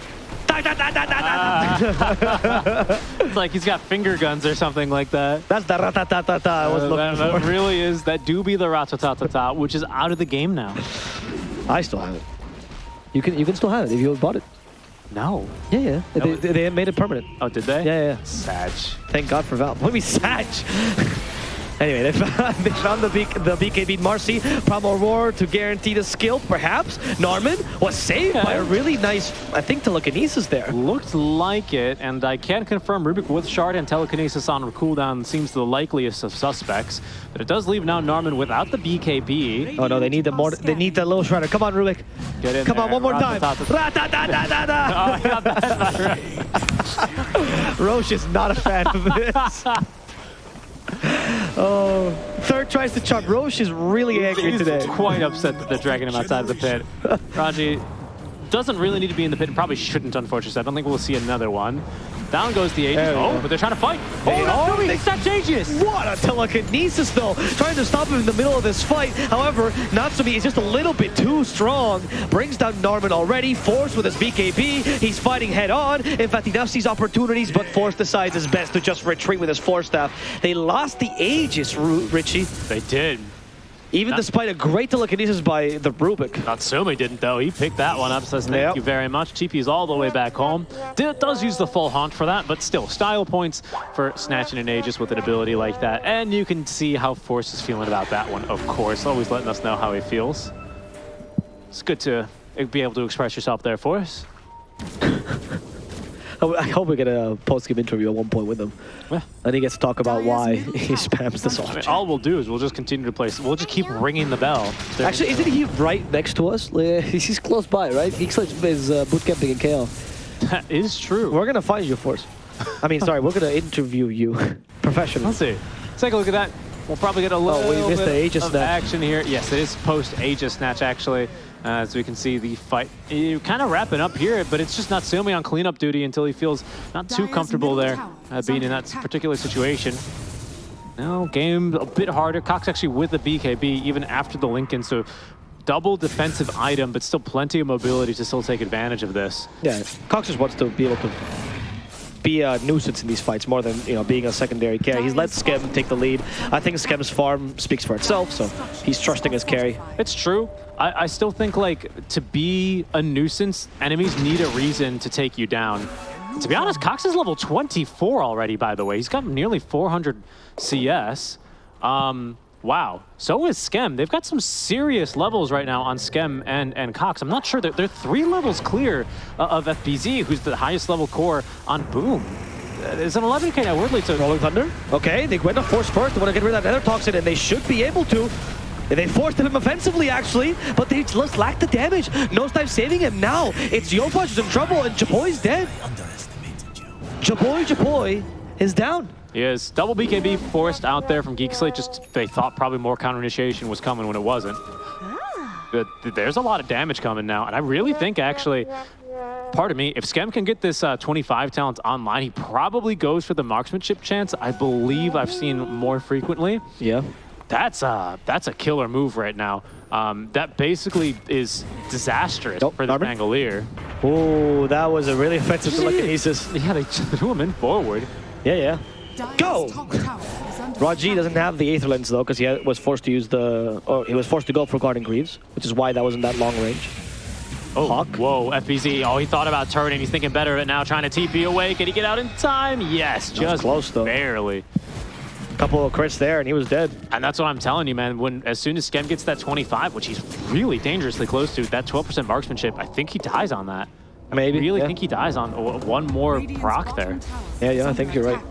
Da, da, da. it's like he's got finger guns or something like that. That's the ratatatata I was Uh, looking that, that really is. That do be the ratatatata, which is out of the game now. I still have it. You can you can still have it if you bought it. No. Yeah, yeah. They, No. they, they made it permanent. Oh, did they? Yeah, yeah. Sag. Thank God for Valve. What do you mean, Sag? Anyway, they found, they found the, B, the BKB Marci. Promo Roar to guarantee the skill, perhaps. Norman was saved by a really nice, I think, telekinesis there. Looked like it, and I can confirm Rubik with Shard and Telekinesis on cooldown seems the likeliest of suspects. But it does leave now Norman without the BKB. Oh no, they need the more. They need the little shredder. Come on, Rubik. Get in Come on, one more time. Oh, I got that right. Rosh is not a fan of this. Oh, third tries to chop. Rosh is really angry He's today. quite upset that they're dragging him outside of the pit. Raji doesn't really need to be in the pit and probably shouldn't, unfortunately. I don't think we'll see another one. Down goes the Aegis. Oh, go. but they're trying to fight. They Oh, are. no, They- it's not Aegis. What a telekinesis, though. Trying to stop him in the middle of this fight. However, Natsumi is just a little bit too strong. Brings down Norman already. Force with his BKB. He's fighting head on. In fact, he now sees opportunities, but Force decides his best to just retreat with his Force Staff. They lost the Aegis, Richie. They did. Even Not- despite a great telekinesis by the Rubik. Natsumi didn't, though. He picked that one up, says thank Yep. you very much. TP's all the way back home. Does use the full haunt for that, but still, style points for snatching an Aegis with an ability like that. And you can see how Force is feeling about that one, of course. Always letting us know how he feels. It's good to be able to express yourself there, Force. I I hope we get a post-game interview at one point with him. Yeah. And he gets to talk about why he spams this all. I mean, all we'll do is we'll just continue to play. We'll just keep ringing the bell. Actually, isn't he right next to us? Like, He's close by, right? He's is uh, boot camping in KL. that is true. We're gonna find you, Force. I mean, sorry, we're gonna interview you professionally. Let's see. Let's take a look at that. We'll probably get a little Oh, we missed bit the Aegis of snatch. action here. Yes, it is post Aegis snatch actually. Uh, as we can see the fight you kind of wrapping up here, but it's just not Natsumi on cleanup duty until he feels not too Dire's comfortable there uh, being in that attack. particular situation. Now game a bit harder. Cox actually with the BKB even after the Linken, so double defensive item, but still plenty of mobility to still take advantage of this. Yeah, Cox just wants to be able to be a nuisance in these fights more than you know being a secondary carry. He's let Skem take the lead. I think Skem's farm speaks for itself, so he's trusting his carry. It's true. I, I still think like to be a nuisance, enemies need a reason to take you down. To be honest, Cox is level 24 already, by the way. He's got nearly 400 CS. Um, wow. So is Skem. They've got some serious levels right now on Skem and, and Cox. I'm not sure. They're, they're three levels clear uh, of FBZ, who's the highest level core on Boom. It's an 11k now, weirdly. So Rolling Thunder. Okay, they went to force first. They want to get rid of that Nether Toxin, and they should be able to. They forced him offensively, actually, but they just lack the damage. No time saving him now. It's Yopaj who's in trouble, and Jaboy's dead. Jaboy, Jaboy is down. He is. Double BKB forced out there from Geek Slate. Just they thought probably more counter initiation was coming when it wasn't. But there's a lot of damage coming now, and I really think actually, pardon me, if Skem can get this uh, 25 talents online, he probably goes for the marksmanship chance. I believe I've seen more frequently. Yeah. That's a that's a killer move right now. Um, that basically is disastrous Nope, for the Narman. Pangolier. Oh, that was a really offensive telekinesis. Yeah, they threw him in forward. Yeah, yeah. Go! Go! Raji doesn't have the Aether Lens, though, because he was forced to use the... Or he was forced to go for Guardian Greaves, which is why that wasn't that long range. Oh, Hawk. whoa, FBZ. Oh, he thought about turning. He's thinking better of it now, trying to TP away. Can he get out in time? Yes, just close, though. barely. Couple of crits there, and he was dead. And that's what I'm telling you, man. When as soon as Skem gets that 25, which he's really dangerously close to, that 12% marksmanship, I think he dies on that. Maybe, I really yeah. think he dies on one more proc there. Yeah, yeah, I think you're right.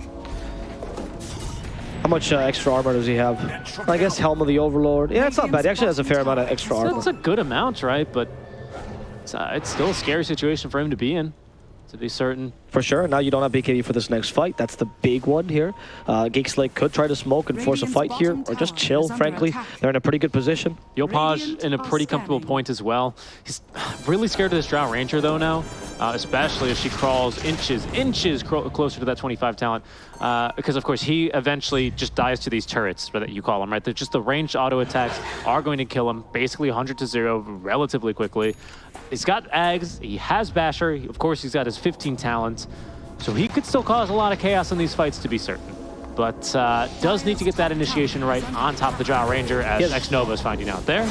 How much uh, extra armor does he have? I guess Helm of the Overlord. Yeah, it's not bad. He actually has a fair amount of extra armor. That's a good amount, right? But it's, uh, it's still a scary situation for him to be in, to be certain. For sure. Now you don't have BKB for this next fight. That's the big one here. Uh, Geek Slate could try to smoke and force a fight here, or just chill, frankly. They're in a pretty good position. Yopaj Radiant in a pretty comfortable point as well. He's really scared of this Drow Ranger though now, uh, especially as she crawls inches, inches closer to that 25 talent. Uh, because of course he eventually just dies to these turrets, that you call them, right? They're just the ranged auto attacks are going to kill him, basically 100 to zero relatively quickly. He's got Aghs, he has Basher, of course he's got his 15 talents, so he could still cause a lot of chaos in these fights to be certain. But uh, does need to get that initiation right on top of the Drow Ranger as Yes. Nova is finding out there.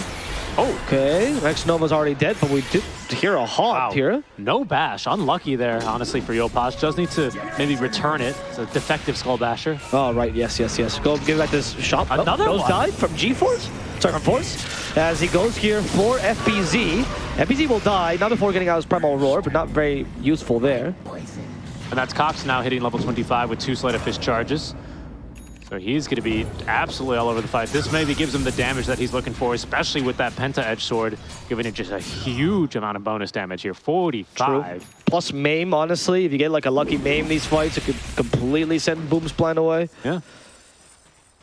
Oh, Okay, Rex Nova's already dead, but we did hear a haunt wow. here. No bash. Unlucky there, honestly, for Yopaj. Does need to maybe return it. It's a defective Skull Basher. Oh, right, yes, yes, yes. Go give back this shot. Oh, Another Goes one. died from G-Force? Sorry, from Force. As he goes here for FBZ. FBZ will die, not before getting out his Primal Roar, but not very useful there. And that's Cox now hitting level 25 with two Sleight of Fist charges. So he's going to be absolutely all over the fight. This maybe gives him the damage that he's looking for, especially with that Penta Edge Sword, giving it just a huge amount of bonus damage here. 45. Plus Maim, honestly. If you get like a lucky Maim these fights, it could completely send Boom's plan away. Yeah. You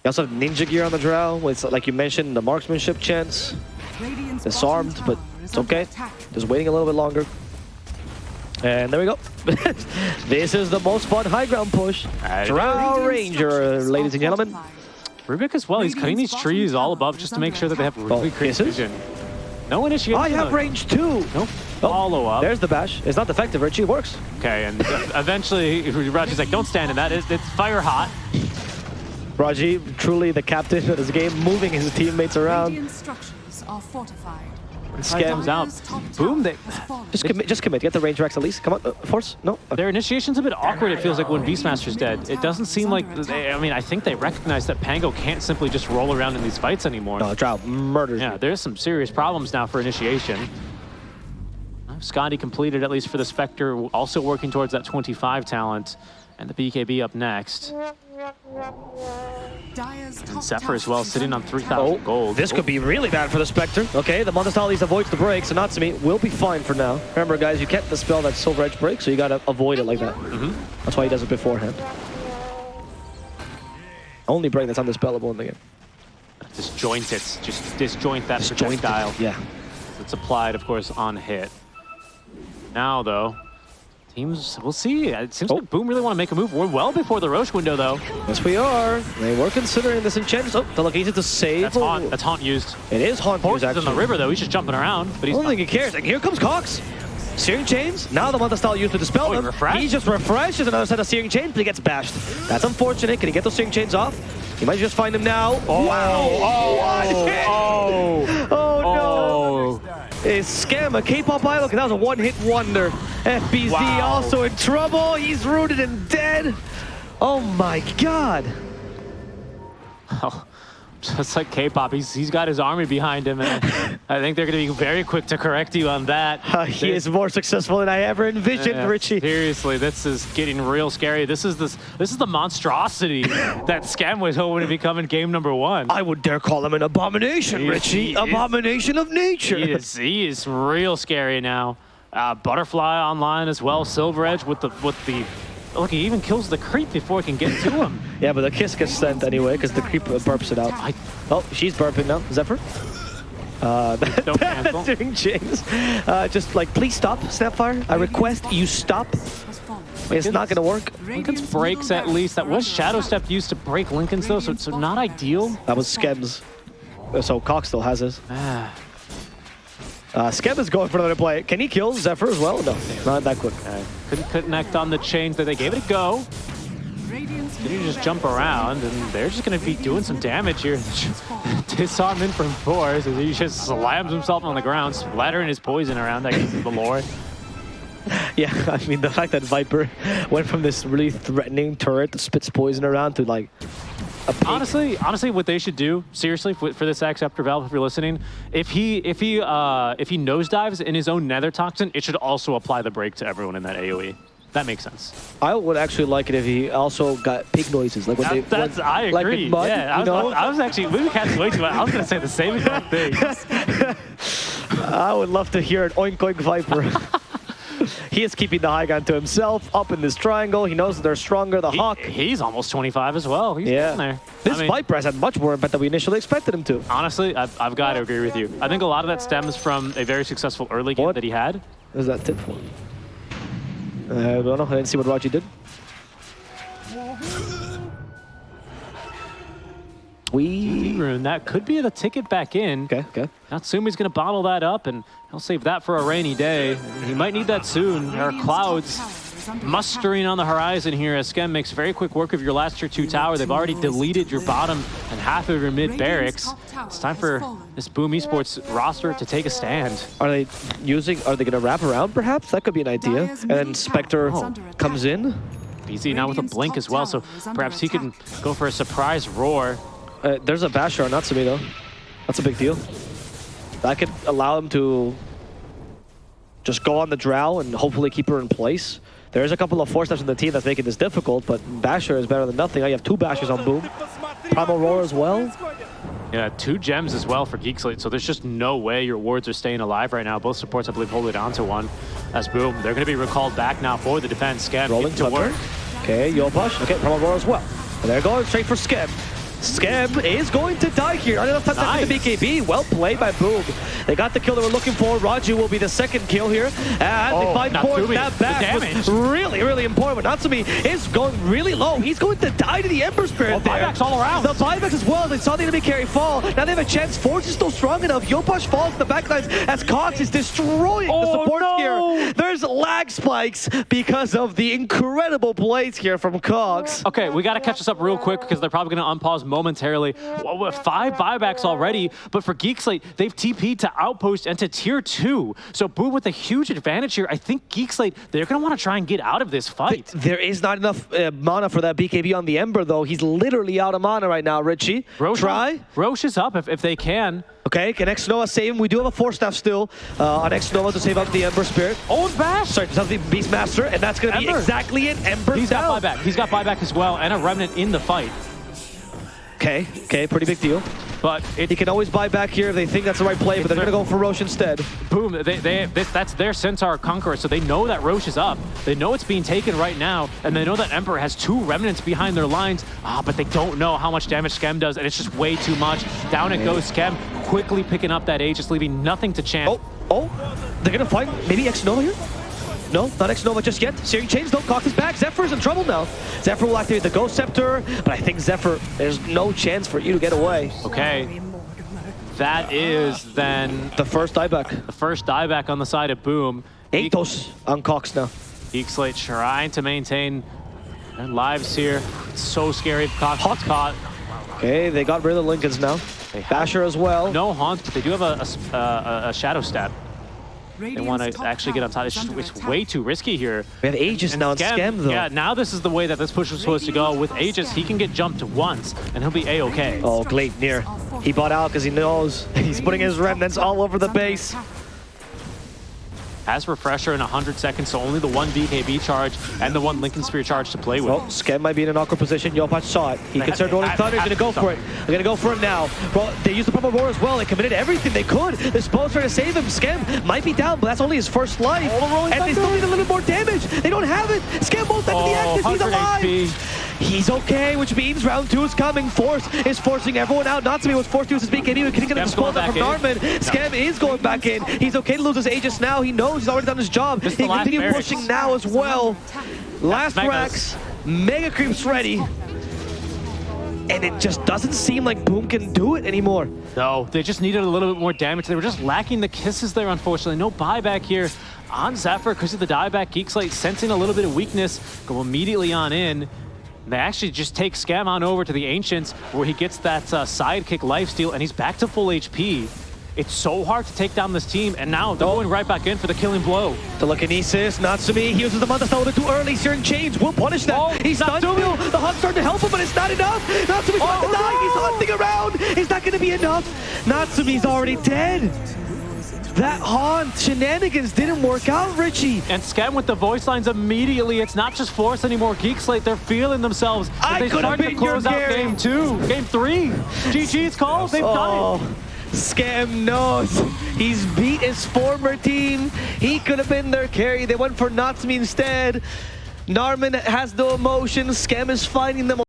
also have Ninja Gear on the Drow, with, like you mentioned, the marksmanship chance. Disarmed, but it's okay. Just waiting a little bit longer. And there we go. this is the most fun high ground push. Alright. Drow Ranger, ladies and gentlemen. Rubik as well. He's cutting these trees all above just to make sure that they have oh, really Oh, great vision. No initiation. I have range too. Nope. Oh, Follow up. There's the bash. It's not defective, Richie. It works. Okay, and eventually Raji's like, don't stand in that. It's, it's fire hot. Raji, truly the captain of this game, moving his teammates around. Radiant structures are fortified. Skem's out. Boom, they- Just commit. Just commit. Get the range racks at least. Come on, uh, force. No. Okay. Their initiation's a bit awkward, it feels like, when Beastmaster's dead. It doesn't seem like, they, I mean, I think they recognize that Pango can't simply just roll around in these fights anymore. No, Drow murders Yeah, you. there's some serious problems now for initiation. Skadi completed, at least for the Spectre, also working towards that 25 talent. And the BKB up next. Dire's top Zephyr tower as well, sitting on 3,000 attack. gold. Oh, this could be really bad for the Spectre. Okay, the Montestalis avoids the break, so Natsumi will be fine for now. Remember, guys, you can't dispel that Silver Edge break, so you gotta avoid it like that. Mm-hmm. That's why he does it beforehand. Only break that's undispellable in the game. Disjoint it. Just disjoint that Disjoint it. projectile. Yeah. It's applied, of course, on hit. Now, though, teams, we'll see. It seems Oh. like Boom really want to make a move. We're well before the Rosh window, though. Yes, we are. They were considering this enchant. Oh, the location to save. That's Haunt. That's Haunt used. It is Haunt Horse use, is in the river, though. He's just jumping around. But I he's don't think he cares. Like, here comes Cox. Searing Chains, now the Manta style used to dispel Oh, he them. refreshed? He just refreshes another set of Searing Chains, but he gets bashed. That's unfortunate. Can he get those Searing Chains off? He might just find him now. Oh, wow! oh, What hit? oh, Oh, no! Oh. Is Scammer. K-pop idol, that was a one-hit wonder. FBZ Wow. also in trouble. He's rooted and dead. Oh my god. Oh, just like K-pop, he's he's got his army behind him, and I think they're going to be very quick to correct you on that. Uh, he is more successful than I ever envisioned, Yeah, Richie. Seriously, this is getting real scary. This is this this is the monstrosity that Skem was hoping to become in game number one. I would dare call him an abomination, He Richie. he is- abomination of nature. He is he is real scary now. Uh, Butterfly online as well. Silver Edge with the with the look. He even kills the creep before he can get to him. Yeah, but the kiss gets sent anyway because the creep uh, burps it out. I, Oh, she's burping now. Zephyr? Uh, Don't that's doing James. Uh, just like, please stop, Snapfire. I request you stop. It's not going to work. Linken's breaks at least. That was Shadow Step used to break Linken's though, so, so not ideal. That was Skems. Uh, So Cox still has his. Uh, Skem is going for another play. Can he kill Zephyr as well? No, not that quick. okay. Couldn't connect on the chains, but they gave it a go. Did you just jump around, and they're just going to be doing some damage here. Disarm in from four, so he just slams himself on the ground, splattering his poison around, I guess is the lore. Yeah, I mean, the fact that Viper went from this really threatening turret that spits poison around to like. Honestly, honestly, what they should do, seriously, for, for this Aghs Scepter Valve, if you're listening, if he if he uh, if he nosedives in his own Nether Toxin, it should also apply the break to everyone in that AOE. That makes sense. I would actually like it if he also got pig noises, like when they. That- that's when- I Like agree. in mud, yeah, I was, know? I was actually we can't wait to. I was gonna say the same exact thing. I would love to hear an oink oink Viper. he is keeping the high ground to himself up in this triangle. He knows that they're stronger. The He- Hawk. he's almost 25 as well. He's Yeah. there. This I mean, Viper has had much more impact than we initially expected him to. Honestly, I've, I've got to agree with you. I think a lot of that stems from a very successful early game What? that he had. What is that tip for? I don't know. I didn't see what Raji did. We. Rune, that could be the ticket back in. Okay, okay. Natsumi's going to bottle that up, and he'll save that for a rainy day. He might need that soon. There are clouds tower is under mustering on the horizon here as Skem makes very quick work of your last tier 2 tower. They've already deleted your bottom and half of your mid barracks. It's time for this Boom Esports roster to take a stand. Are they using? Are they going to wrap around? Perhaps that could be an idea. And then Spectre tower is under attack. comes in. BZ now with a blink as well, so tower is under perhaps he can go for a surprise roar. Uh, there's a basher on Natsumi though. That's a big deal. That could allow him to just go on the drow and hopefully keep her in place. There's a couple of four steps in the team that's making this difficult, but Basher is better than nothing. Now you have two Bashers on Boom. Primal Roar as well. Yeah, two gems as well for Geek Slate, so there's just no way your wards are staying alive right now. Both supports, I believe, hold it on to one. As Boom, they're going to be recalled back now for the defense. Skem Rolling to Thunder. work. Okay, Yopaj. Okay, Primal Roar as well. And they're going straight for Skem. Skem is going to die here. Not enough time to Nice. the BKB. Well played by Boom. They got the kill they were looking for. Raju will be the second kill here. And they Oh, find Natsumi, Force. That the back was damage. really, really important. But Natsumi is going really low. He's going to die to the Ember Spirit there. buybacks all around. The buybacks as well. They saw the enemy carry fall. Now they have a chance. Force is still strong enough. Yopaj falls to the backlines as Cox is destroying the Oh, support no. here. There's lag spikes because of the incredible plays here from Cox. Okay, we got to catch this up real quick because they're probably going to unpause momentarily. Well, with five buybacks already, but for Geekslate, they've TP'd to Outpost and to Tier 2. So Boo with a huge advantage here. I think Geekslate, they're going to want to try and get out of this fight. There is not enough uh, mana for that BKB on the Ember, though. He's literally out of mana right now, Richie. Rosh, Try. Rosh is up if, if they can. Okay, can X Nova save him? We do have a Force Staff still uh, on X Nova to save up the Ember Spirit. Oh, and Bash! Sorry, save the Beastmaster, and that's going to be exactly it. Ember He's down. got buyback. He's got buyback as well, and a remnant in the fight. Okay, okay, pretty big deal. But it, He can always buy back here if they think that's the right play, but they're going to go for Rosh instead. boom, they, they, this, that's their Centaur Conqueror, so they know that Rosh is up. They know it's being taken right now, and they know that Emperor has two remnants behind their lines, ah, but they don't know how much damage Skem does, and it's just way too much. Down it goes Skem, quickly picking up that Aegis, leaving nothing to chance. Oh, oh, they're going to fight maybe X Nova here? No, not X Nova just yet. Searing Chains don't cock his back. Zephyr's in trouble now. Zephyr will activate the Ghost Scepter, but I think Zephyr, there's no chance for you to get away. Okay, that is then The first dieback. the first dieback on the side of Boom. Atos on Cox now. Geek Slate trying to maintain their lives here. It's so scary if Cox gets caught. Okay, they got rid of the Linkens now. They Basher as well. No haunt, but they do have a, a a- a shadow stab. They want to actually get on top. It's, just, it's way too risky here. We have Aegis now on Skem though. Yeah, now this is the way that this push was supposed to go. With Aegis, he can get jumped once, and he'll be a-okay. Oh, Glade near. He bought out because he knows he's putting his remnants all over the base. Has Refresher in 100 seconds, so only the one BKB charge and the one Linken Sphere charge to play with. Well, Skem might be in an awkward position. Yopaj saw it. He have- rolling thunder. He's gonna go for it. They're gonna go for him now. Well, they used the Purple roar as well. They committed everything they could. They're supposed to save him. Skem might be down, but that's only his first life. Oh, the and they still need a little more damage. They don't have it. Skem won't back to the Oh, Axis. He's alive. HP. He's okay, which means round two is coming. Force is forcing everyone out. Natsumi was forced to use his BKB. Getting Skem's spoiled going that from Narman. Skem is going back in. He's okay to lose his Aegis now. He knows he's already done his job. He can continue barracks. pushing now as well. Last racks, Mega Creep's ready. And it just doesn't seem like Boom can do it anymore. No, they just needed a little bit more damage. They were just lacking the kisses there, unfortunately. No buyback here on Zephyr because of the dieback. Geek Slate sensing a little bit of weakness, go immediately on in. They actually just take Skem on over to the Ancients where he gets that uh, sidekick lifesteal and he's back to full HP. It's so hard to take down this team, and now they're going right back in for the killing blow. Telekinesis, Natsumi, he uses the Manta Stone too early. Searing Chains will punish that. Oh, he's Natsumi. still. The Hunt's starting to help him, but it's not enough. Natsumi's about Oh, to die. He's hunting around. It's not going to be enough. Natsumi's already dead. That haunt shenanigans didn't work out, Richie. And Skem with the voice lines immediately. It's not just Force anymore. Geek Slate, they're feeling themselves. I they could have start to close out Gary. game two, game three. GG's calls, they've done it. Oh, Skem knows. He's beat his former team. He could have been their carry. They went for Natsumi instead. Narman has no emotion. Skem is finding them